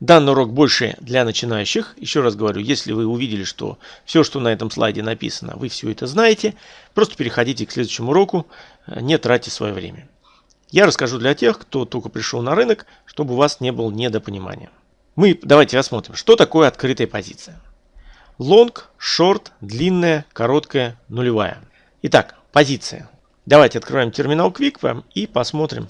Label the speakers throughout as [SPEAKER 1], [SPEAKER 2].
[SPEAKER 1] Данный урок больше для начинающих. Еще раз говорю, если вы увидели, что все, что на этом слайде написано, вы все это знаете, просто переходите к следующему уроку, не тратьте свое время. Я расскажу для тех, кто только пришел на рынок, чтобы у вас не было недопонимания. Мы давайте рассмотрим, что такое открытая позиция. Лонг, шорт, длинная, короткая, нулевая. Итак, позиция. Давайте откроем терминал Quick и посмотрим.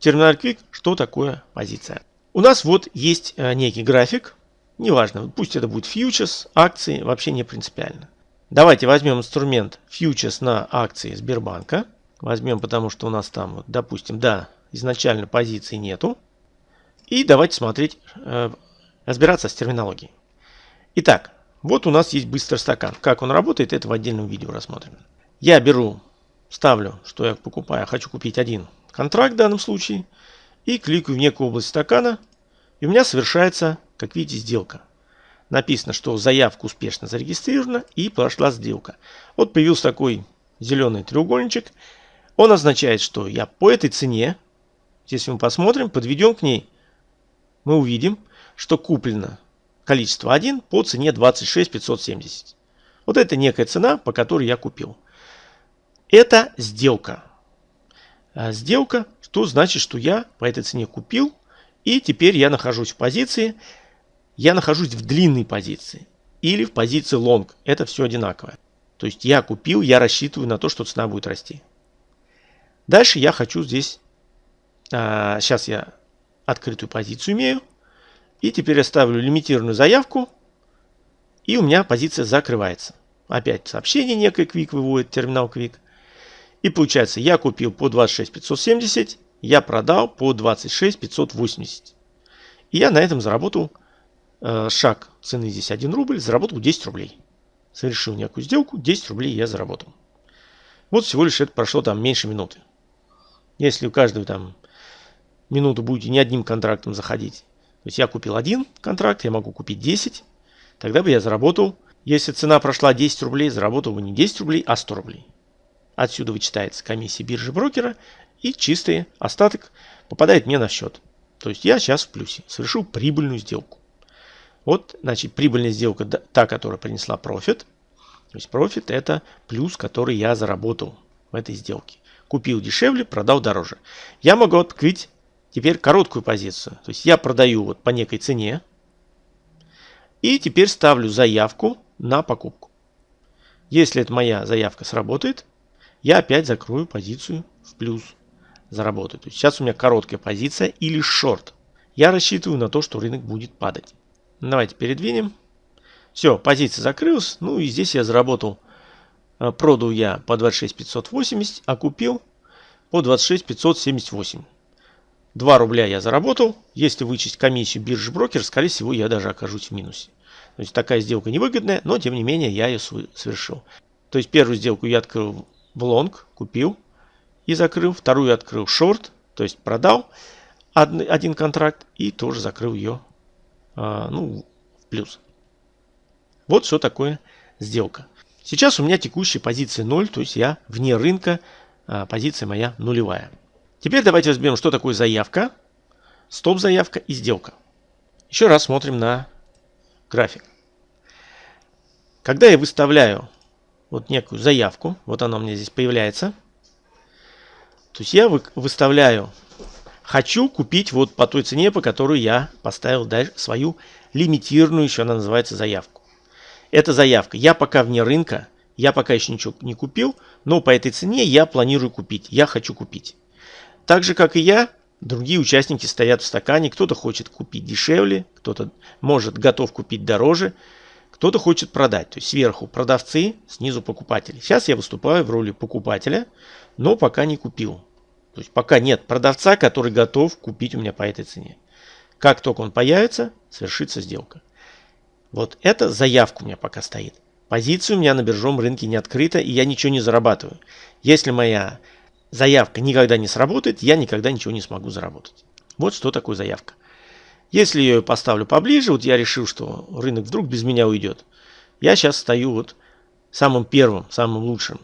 [SPEAKER 1] Терминал Quick, что такое позиция. У нас вот есть э, некий график. Неважно, пусть это будет фьючерс, акции, вообще не принципиально. Давайте возьмем инструмент фьючерс на акции Сбербанка. Возьмем, потому что у нас там, допустим, да, изначально позиции нету. И давайте смотреть, э, разбираться с терминологией. Итак, вот у нас есть быстрый стакан. Как он работает, это в отдельном видео рассмотрим. Я беру, ставлю, что я покупаю, хочу купить один контракт в данном случае – и кликаю в некую область стакана, и у меня совершается, как видите, сделка. Написано, что заявка успешно зарегистрирована и прошла сделка. Вот появился такой зеленый треугольничек. Он означает, что я по этой цене, если мы посмотрим, подведем к ней, мы увидим, что куплено количество 1 по цене 26 570. Вот это некая цена, по которой я купил. Это сделка. А сделка то значит, что я по этой цене купил, и теперь я нахожусь в позиции, я нахожусь в длинной позиции или в позиции long. Это все одинаковое. То есть я купил, я рассчитываю на то, что цена будет расти. Дальше я хочу здесь, а, сейчас я открытую позицию имею, и теперь я ставлю лимитированную заявку, и у меня позиция закрывается. Опять сообщение некое Quick выводит, терминал Quick. И получается, я купил по 26 570, я продал по 26 580. И я на этом заработал э, шаг цены здесь 1 рубль, заработал 10 рублей. Совершил некую сделку, 10 рублей я заработал. Вот всего лишь это прошло там меньше минуты. Если у каждого там минуту будете не одним контрактом заходить. То есть я купил один контракт, я могу купить 10. Тогда бы я заработал, если цена прошла 10 рублей, заработал бы не 10 рублей, а 100 рублей. Отсюда вычитается комиссия биржи брокера и чистый остаток попадает мне на счет. То есть я сейчас в плюсе, совершил прибыльную сделку. Вот, значит, прибыльная сделка, та, которая принесла профит. То есть профит это плюс, который я заработал в этой сделке. Купил дешевле, продал дороже. Я могу открыть теперь короткую позицию. То есть я продаю вот по некой цене. И теперь ставлю заявку на покупку. Если эта моя заявка сработает, я опять закрою позицию в плюс заработать. То есть сейчас у меня короткая позиция или шорт. Я рассчитываю на то, что рынок будет падать. Давайте передвинем. Все, позиция закрылась. Ну и здесь я заработал. Э, продал я по 26 580, а купил по 26 578. 2 рубля я заработал. Если вычесть комиссию биржи брокер, скорее всего, я даже окажусь в минусе. То есть такая сделка невыгодная, но тем не менее я ее совершил. То есть первую сделку я открыл в лонг, купил и закрыл. Вторую открыл шорт, то есть продал один контракт и тоже закрыл ее а, ну, в плюс. Вот что такое сделка. Сейчас у меня текущая позиция 0, то есть я вне рынка, а, позиция моя нулевая. Теперь давайте разберем, что такое заявка, стоп-заявка и сделка. Еще раз смотрим на график. Когда я выставляю вот некую заявку, вот она у меня здесь появляется, то есть я выставляю, хочу купить вот по той цене, по которой я поставил свою лимитированную, еще она называется заявку. Это заявка. Я пока вне рынка, я пока еще ничего не купил, но по этой цене я планирую купить, я хочу купить. Так же, как и я, другие участники стоят в стакане, кто-то хочет купить дешевле, кто-то может готов купить дороже, кто-то хочет продать. То есть сверху продавцы, снизу покупатели. Сейчас я выступаю в роли покупателя, но пока не купил. То есть пока нет продавца, который готов купить у меня по этой цене. Как только он появится, совершится сделка. Вот эта заявка у меня пока стоит. Позиция у меня на биржевом рынке не открыта, и я ничего не зарабатываю. Если моя заявка никогда не сработает, я никогда ничего не смогу заработать. Вот что такое заявка. Если я ее поставлю поближе, вот я решил, что рынок вдруг без меня уйдет. Я сейчас стою вот самым первым, самым лучшим.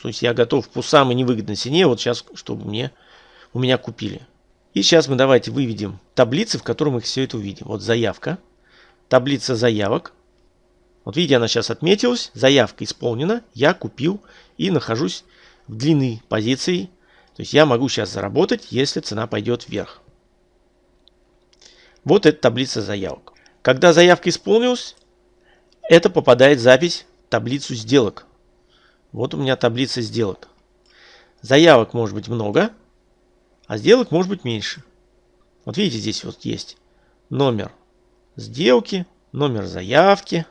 [SPEAKER 1] То есть я готов по самой невыгодной цене, вот сейчас, чтобы мне, у меня купили. И сейчас мы давайте выведем таблицы, в которых мы все это увидим. Вот заявка, таблица заявок. Вот видите, она сейчас отметилась, заявка исполнена, я купил и нахожусь в длинной позиции. То есть я могу сейчас заработать, если цена пойдет вверх. Вот эта таблица заявок. Когда заявка исполнилась, это попадает запись в таблицу сделок. Вот у меня таблица сделок. Заявок может быть много, а сделок может быть меньше. Вот видите, здесь вот есть номер сделки, номер заявки.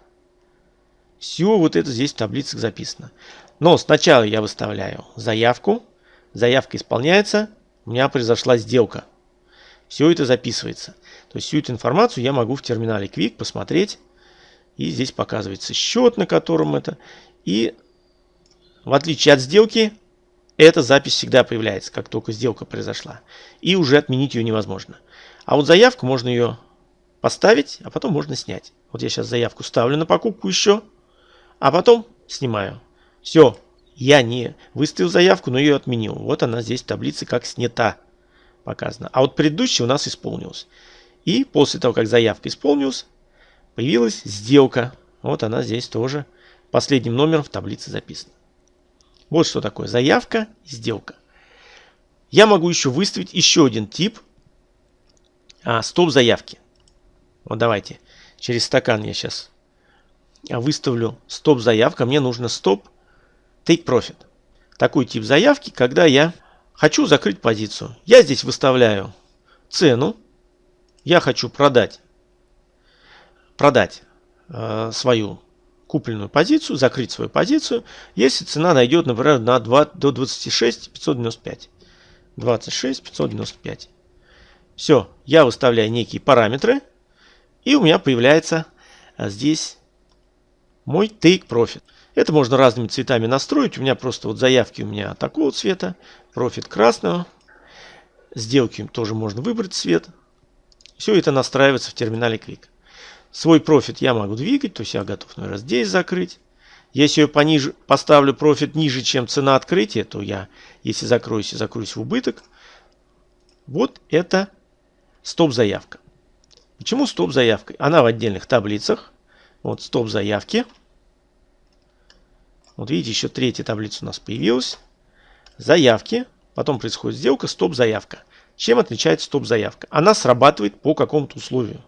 [SPEAKER 1] Все вот это здесь в таблицах записано. Но сначала я выставляю заявку. Заявка исполняется. У меня произошла сделка. Все это записывается. То есть всю эту информацию я могу в терминале Quick посмотреть. И здесь показывается счет, на котором это. И в отличие от сделки, эта запись всегда появляется, как только сделка произошла. И уже отменить ее невозможно. А вот заявку можно ее поставить, а потом можно снять. Вот я сейчас заявку ставлю на покупку еще, а потом снимаю. Все, я не выставил заявку, но ее отменил. Вот она здесь в таблице как снята показана. А вот предыдущий у нас исполнился. И после того, как заявка исполнилась, появилась сделка. Вот она здесь тоже последним номером в таблице записана. Вот что такое заявка сделка. Я могу еще выставить еще один тип а, стоп заявки. Вот давайте через стакан я сейчас выставлю стоп заявка. Мне нужно стоп take profit. Такой тип заявки, когда я хочу закрыть позицию. Я здесь выставляю цену. Я хочу продать, продать э, свою купленную позицию, закрыть свою позицию, если цена дойдет, например, на 2, до 26 595. 26 595. Все, я выставляю некие параметры, и у меня появляется а, здесь мой take profit. Это можно разными цветами настроить. У меня просто вот заявки у меня такого цвета, профит красного. Сделки тоже можно выбрать цвет. Все это настраивается в терминале QUIK. Свой профит я могу двигать, то есть я готов, наверное, здесь закрыть. Если я пониже, поставлю профит ниже, чем цена открытия, то я, если закроюсь, и закроюсь в убыток. Вот это стоп-заявка. Почему стоп-заявка? Она в отдельных таблицах. Вот стоп-заявки. Вот видите, еще третья таблица у нас появилась. Заявки. Потом происходит сделка, стоп-заявка. Чем отличается стоп-заявка? Она срабатывает по какому-то условию.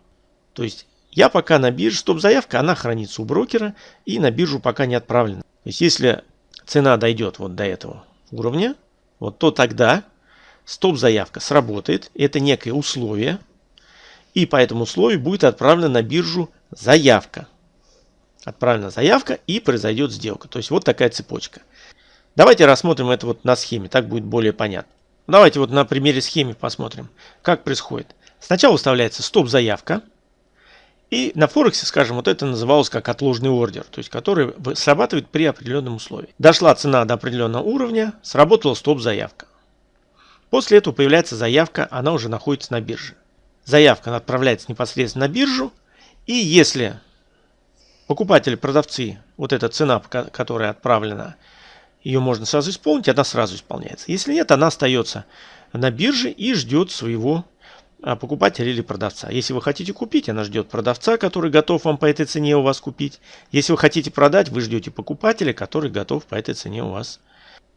[SPEAKER 1] То есть я пока на бирже, стоп-заявка, она хранится у брокера и на биржу пока не отправлена. То есть если цена дойдет вот до этого уровня, вот то тогда стоп-заявка сработает. Это некое условие. И по этому условию будет отправлена на биржу заявка. Отправлена заявка и произойдет сделка. То есть вот такая цепочка. Давайте рассмотрим это вот на схеме, так будет более понятно. Давайте вот на примере схемы посмотрим, как происходит. Сначала выставляется стоп-заявка. И на Форексе, скажем, вот это называлось как отложенный ордер, то есть который срабатывает при определенном условии. Дошла цена до определенного уровня, сработала стоп-заявка. После этого появляется заявка, она уже находится на бирже. Заявка отправляется непосредственно на биржу, и если покупатели, продавцы, вот эта цена, которая отправлена, ее можно сразу исполнить, она сразу исполняется. Если нет, она остается на бирже и ждет своего а, покупателя или продавца. Если вы хотите купить, она ждет продавца, который готов вам по этой цене у вас купить. Если вы хотите продать, вы ждете покупателя, который готов по этой цене у вас.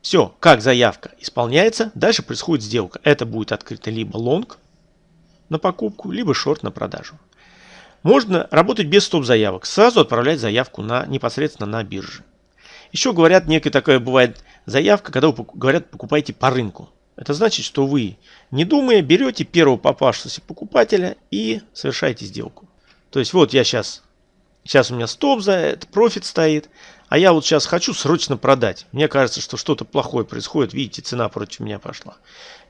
[SPEAKER 1] Все, как заявка исполняется, дальше происходит сделка. Это будет открыто либо лонг на покупку, либо шорт на продажу. Можно работать без стоп-заявок, сразу отправлять заявку на, непосредственно на бирже. Еще говорят, некая такая бывает заявка, когда говорят, покупайте по рынку. Это значит, что вы, не думая, берете первого попавшегося покупателя и совершаете сделку. То есть вот я сейчас, сейчас у меня стоп за это, профит стоит, а я вот сейчас хочу срочно продать. Мне кажется, что что-то плохое происходит, видите, цена против меня пошла.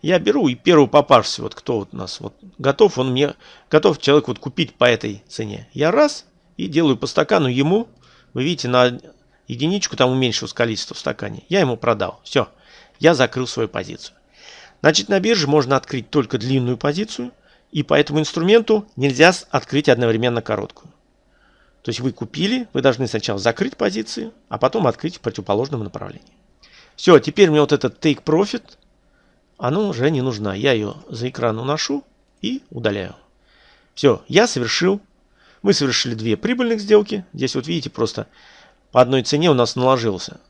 [SPEAKER 1] Я беру и первого попавшегося, вот кто вот у нас вот готов, он мне, готов человек вот купить по этой цене. Я раз и делаю по стакану ему, вы видите, на единичку там уменьшилось количество в стакане. Я ему продал. Все, я закрыл свою позицию. Значит, на бирже можно открыть только длинную позицию, и по этому инструменту нельзя открыть одновременно короткую. То есть вы купили, вы должны сначала закрыть позиции, а потом открыть в противоположном направлении. Все, теперь мне вот этот take profit, она уже не нужна. Я ее за экран уношу и удаляю. Все, я совершил, мы совершили две прибыльных сделки. Здесь вот видите, просто по одной цене у нас наложился,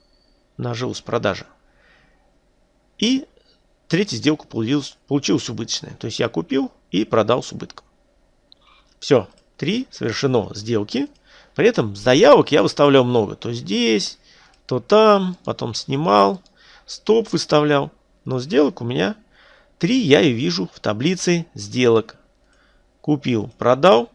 [SPEAKER 1] нажилась продажа. И третья сделка получилась, получилась убыточная. То есть я купил и продал с убытком. Все, три совершено сделки. При этом заявок я выставлял много. То здесь, то там, потом снимал, стоп выставлял. Но сделок у меня три я и вижу в таблице сделок. Купил, продал,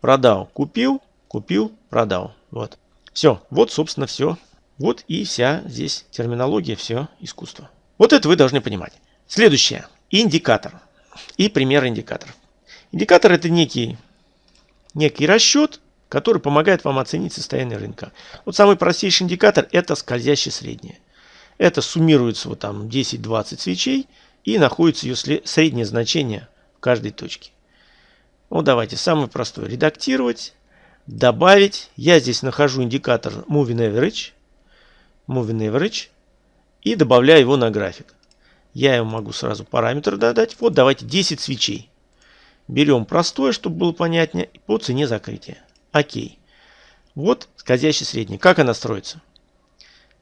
[SPEAKER 1] продал, купил, купил, продал. Вот. Все, вот собственно все. Вот и вся здесь терминология, все искусство. Вот это вы должны понимать. Следующее. Индикатор. И пример индикаторов. Индикатор это некий, некий расчет, который помогает вам оценить состояние рынка. Вот самый простейший индикатор это скользящее среднее. Это суммируется вот там 10-20 свечей и находится ее среднее значение в каждой точке. Вот давайте самый простой. Редактировать, добавить. Я здесь нахожу индикатор Moving Average. Moving Average и добавляю его на график. Я ему могу сразу параметр додать. Вот давайте 10 свечей. Берем простое, чтобы было понятнее, по цене закрытия. Окей. Вот скользящий средний. Как она строится?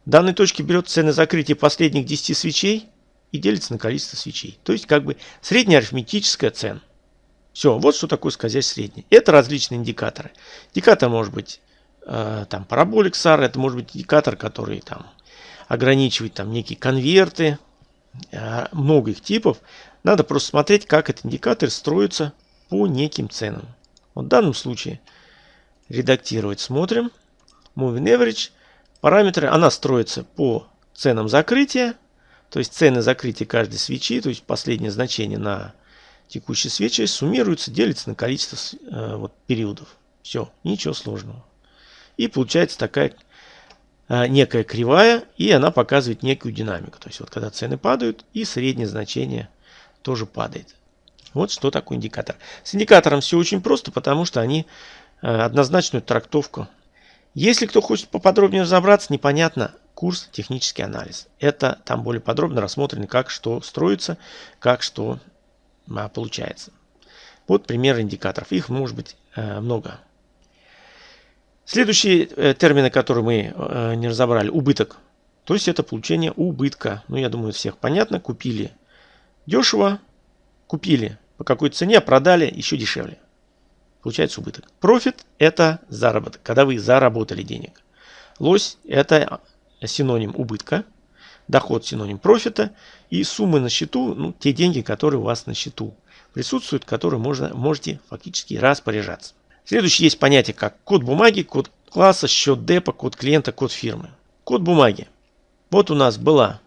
[SPEAKER 1] В данной точке берет цены закрытия последних 10 свечей и делится на количество свечей. То есть как бы средняя арифметическая цена. Все, вот что такое скользящий средний. Это различные индикаторы. Индикатор может быть э, там параболик SAR, это может быть индикатор, который там ограничивает там некие конверты, э, много их типов. Надо просто смотреть, как этот индикатор строится по неким ценам. Вот в данном случае редактировать смотрим. Moving Average. Параметры, она строится по ценам закрытия. То есть цены закрытия каждой свечи, то есть последнее значение на текущей свечи суммируется, делится на количество э, вот, периодов. Все, ничего сложного. И получается такая э, некая кривая, и она показывает некую динамику. То есть вот когда цены падают, и среднее значение тоже падает. Вот что такое индикатор. С индикатором все очень просто, потому что они однозначную трактовку. Если кто хочет поподробнее разобраться, непонятно, курс технический анализ. Это там более подробно рассмотрено, как что строится, как что а, получается. Вот пример индикаторов. Их может быть э, много. Следующие э, термины, которые мы э, не разобрали. Убыток. То есть это получение убытка. Ну, я думаю, всех понятно. Купили дешево, купили по какой цене, продали еще дешевле. Получается убыток. Профит – это заработок, когда вы заработали денег. Лось – это синоним убытка – Доход синоним профита. И суммы на счету, ну, те деньги, которые у вас на счету присутствуют, которые можно, можете фактически распоряжаться. Следующее есть понятие как код бумаги, код класса, счет депа, код клиента, код фирмы. Код бумаги. Вот у нас была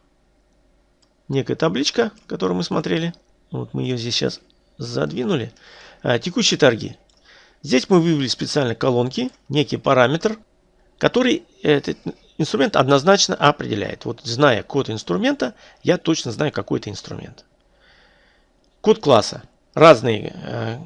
[SPEAKER 1] некая табличка, которую мы смотрели. Вот мы ее здесь сейчас задвинули. А, текущие торги. Здесь мы вывели специально колонки, некий параметр, который этот инструмент однозначно определяет. Вот зная код инструмента, я точно знаю, какой это инструмент. Код класса. Разные э,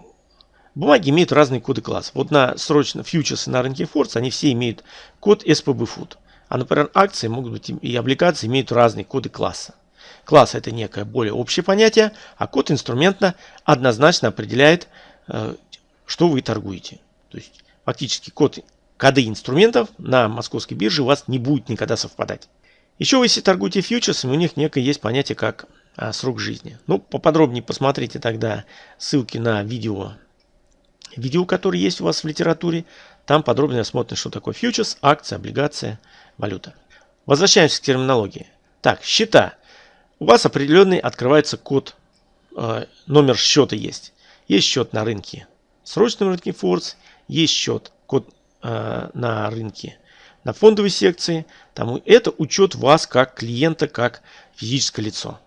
[SPEAKER 1] бумаги имеют разные коды класса. Вот на срочно фьючерсы на рынке Форс, они все имеют код SPB Food. А, например, акции могут быть и облигации имеют разные коды класса. Класс это некое более общее понятие, а код инструмента однозначно определяет, э, что вы торгуете. То есть фактически код коды инструментов на московской бирже у вас не будет никогда совпадать. Еще если торгуете фьючерсами, у них некое есть понятие как а, срок жизни. Ну, поподробнее посмотрите тогда ссылки на видео, видео, которые есть у вас в литературе. Там подробнее смотрим, что такое фьючерс, акция, облигация, валюта. Возвращаемся к терминологии. Так, счета. У вас определенный открывается код, э, номер счета есть. Есть счет на рынке, срочном рынке Форс, есть счет, код Э, на рынке, на фондовой секции. Там, это учет вас как клиента, как физическое лицо.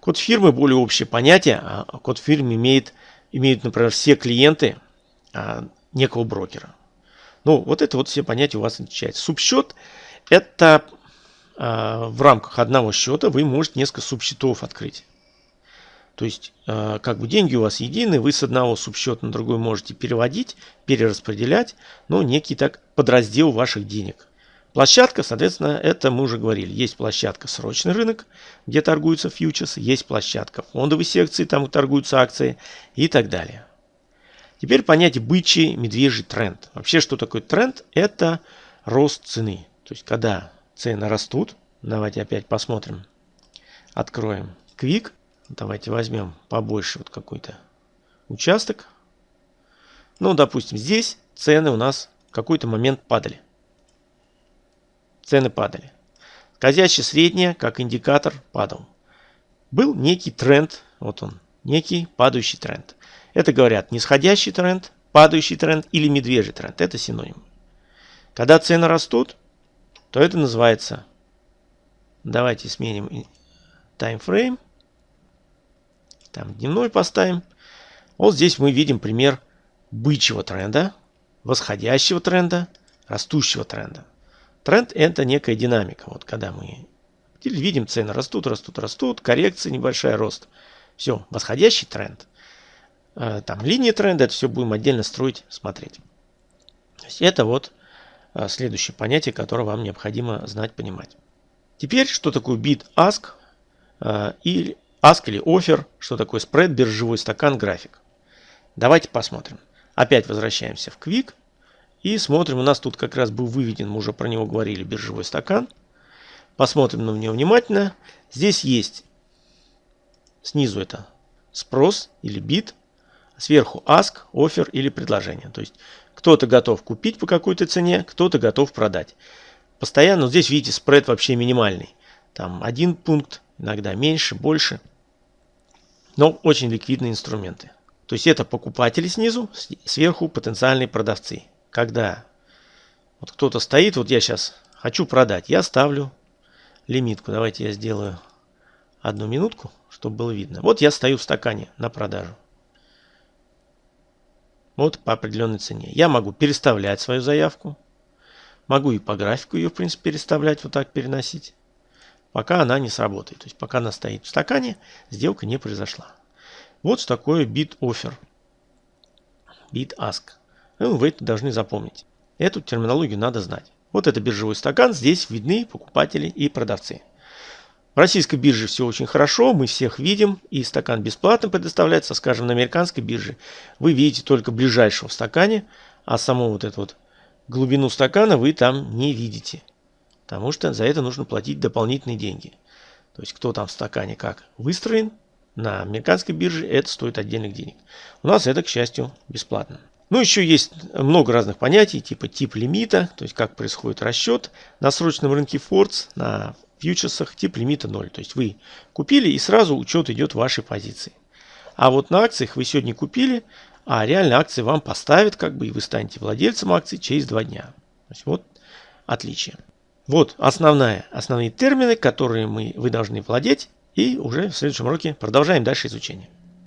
[SPEAKER 1] Код фирмы более общее понятие. А код фирмы имеет, имеют, например, все клиенты а, некого брокера. Ну, вот это вот все понятия у вас отличаются. Субсчет – это а, в рамках одного счета вы можете несколько субсчетов открыть. То есть, э, как бы деньги у вас едины, вы с одного субсчета на другой можете переводить, перераспределять, но некий так подраздел ваших денег. Площадка, соответственно, это мы уже говорили. Есть площадка срочный рынок, где торгуются фьючерсы, есть площадка фондовой секции, там торгуются акции и так далее. Теперь понятие бычий, медвежий тренд. Вообще, что такое тренд? Это рост цены. То есть, когда цены растут, давайте опять посмотрим, откроем Quick, давайте возьмем побольше вот какой-то участок. Ну, допустим, здесь цены у нас какой-то момент падали. Цены падали. Скользящая средняя, как индикатор, падал. Был некий тренд, вот он, некий падающий тренд. Это говорят нисходящий тренд, падающий тренд или медвежий тренд. Это синоним. Когда цены растут, то это называется, давайте сменим таймфрейм, там дневной поставим. Вот здесь мы видим пример бычьего тренда, восходящего тренда, растущего тренда. Тренд это некая динамика. Вот когда мы видим цены растут, растут, растут, коррекция, небольшая рост. Все, восходящий тренд. Э, там линии тренда, это все будем отдельно строить, смотреть. Это вот э, следующее понятие, которое вам необходимо знать, понимать. Теперь, что такое bid ask э, или ask или offer, что такое spread, биржевой стакан, график. Давайте посмотрим. Опять возвращаемся в Quick и смотрим. У нас тут как раз был выведен, мы уже про него говорили, биржевой стакан. Посмотрим на него внимательно. Здесь есть снизу это спрос или bid, Сверху ask, offer или предложение. То есть кто-то готов купить по какой-то цене, кто-то готов продать. Постоянно, здесь видите, спред вообще минимальный. Там один пункт, иногда меньше, больше. Но очень ликвидные инструменты. То есть это покупатели снизу, сверху потенциальные продавцы. Когда вот кто-то стоит, вот я сейчас хочу продать, я ставлю лимитку. Давайте я сделаю одну минутку, чтобы было видно. Вот я стою в стакане на продажу вот по определенной цене. Я могу переставлять свою заявку. Могу и по графику ее, в принципе, переставлять, вот так переносить. Пока она не сработает. То есть пока она стоит в стакане, сделка не произошла. Вот что такое bid offer. Bid ask. Ну, вы это должны запомнить. Эту терминологию надо знать. Вот это биржевой стакан. Здесь видны покупатели и продавцы. В российской бирже все очень хорошо, мы всех видим, и стакан бесплатно предоставляется, скажем, на американской бирже. Вы видите только ближайшего в стакане, а саму вот эту вот глубину стакана вы там не видите. Потому что за это нужно платить дополнительные деньги. То есть кто там в стакане как выстроен, на американской бирже это стоит отдельных денег. У нас это, к счастью, бесплатно. Ну, еще есть много разных понятий, типа тип лимита, то есть как происходит расчет. На срочном рынке Фордс, на фьючерсах тип лимита 0. То есть вы купили и сразу учет идет вашей позиции. А вот на акциях вы сегодня купили, а реально акции вам поставят, как бы, и вы станете владельцем акций через два дня. То есть вот отличие. Вот основная, основные термины, которые мы, вы должны владеть. И уже в следующем уроке продолжаем дальше изучение.